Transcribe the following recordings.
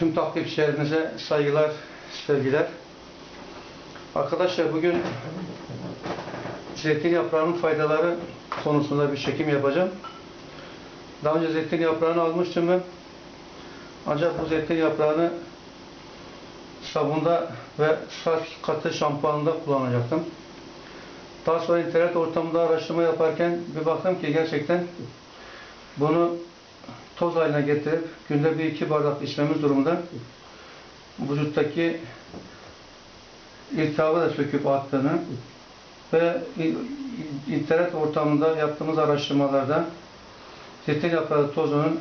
Tüm takipçilerimize saygılar, sevgiler. Arkadaşlar bugün zeytin yaprağının faydaları konusunda bir çekim yapacağım. Daha önce zeytin yaprağını almıştım ben. Ancak bu zeytin yaprağını sabunda ve saç katı şampuanında kullanacaktım. Daha sonra internet ortamında araştırma yaparken bir baktım ki gerçekten bunu toz haline getirip günde bir iki bardak içmemiz durumunda vücuttaki iltihabı da söküp attığını ve internet ortamında yaptığımız araştırmalarda zeytin yaprağı tozunun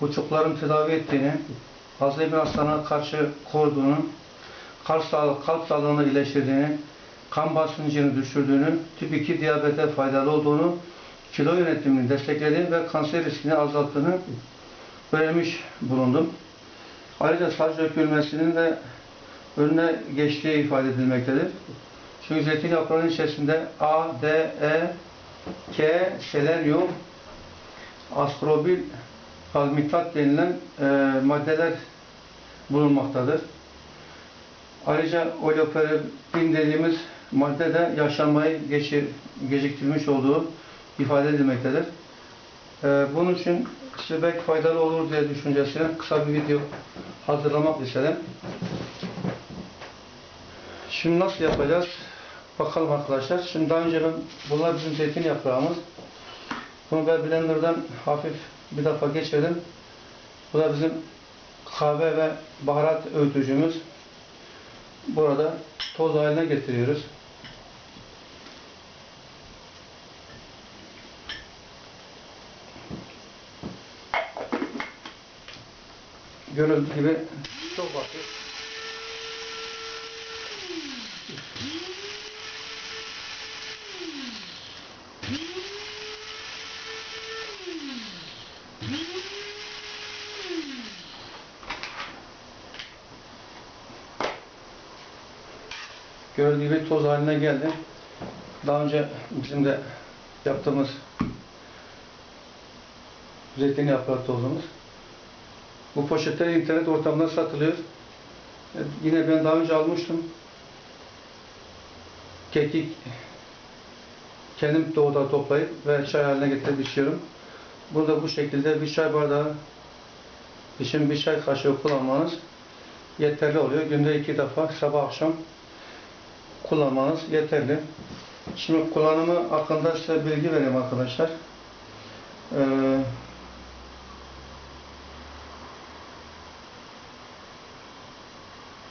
buçukların tedavi ettiğini, Alzheimer hastalığına karşı koruduğunu, kalp, sağlığı, kalp sağlığını iyileştirdiğini, kan basıncını düşürdüğünü, tip 2 diyabete faydalı olduğunu, kilo yönetimini desteklediğini ve kanser riskini azalttığını öğrenmiş bulundum. Ayrıca saç dökülmesinin de önüne geçtiği ifade edilmektedir. Çünkü zeytin yaprağının içerisinde A, D, E, K, selenyum, astrobil, palmitat denilen e, maddeler bulunmaktadır. Ayrıca oleoperin dediğimiz madde de yaşlanmayı geçir, geciktirmiş olduğu ifade edilmektedir. E, bunun için size belki faydalı olur diye düşüncesine kısa bir video hazırlamak istedim. Şimdi nasıl yapacağız? Bakalım arkadaşlar. Şimdi daha önce ben, bunlar bizim zeytin yaprağımız. Bunu ben blenderdan hafif bir defa geçirdim. Bu da bizim kahve ve baharat öğütücümüz. Burada toz haline getiriyoruz. Görüldüğü gibi çok basit. Gördüğü gibi toz haline geldi. Daha önce bizim de yaptığımız zeytin yaprağı tozumuz. Bu poşetler internet ortamında satılıyor. E, Yine ben daha önce almıştım. Kekik kendim doğuda toplayıp ve çay haline getirip içiyorum. Burada bu şekilde bir çay bardağı için bir çay kaşığı kullanmanız yeterli oluyor. Günde iki defa sabah akşam kullanmanız yeterli. Şimdi kullanımı hakkında size bilgi vereyim arkadaşlar. Ee,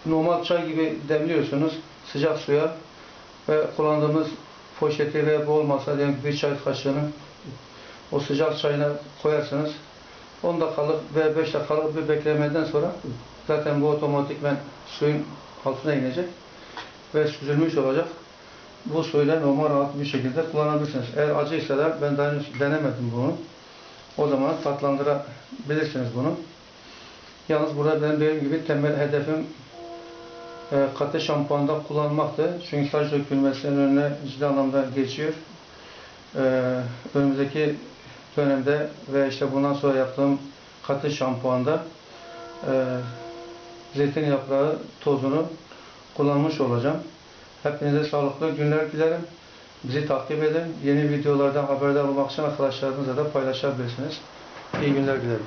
normal çay gibi demliyorsunuz sıcak suya ve kullandığımız poşeti ve bu olmasa diyelim bir çay kaşığını o sıcak çayına koyarsınız. 10 dakikalık ve 5 dakikalık bir beklemeden sonra zaten bu otomatikmen suyun altına inecek ve süzülmüş olacak. Bu suyla normal rahat bir şekilde kullanabilirsiniz. Eğer acıysa da ben daha henüz denemedim bunu. O zaman tatlandırabilirsiniz bunu. Yalnız burada benim dediğim gibi temel hedefim e, katı şampuanda kullanmaktı. Çünkü saç dökülmesinin önüne ciddi anlamda geçiyor. E, önümüzdeki dönemde ve işte bundan sonra yaptığım katı şampuanda e, zeytin yaprağı tozunu kullanmış olacağım. Hepinize sağlıklı günler dilerim. Bizi takip edin. Yeni videolardan haberdar olmak için arkadaşlarınızla da paylaşabilirsiniz. İyi günler dilerim.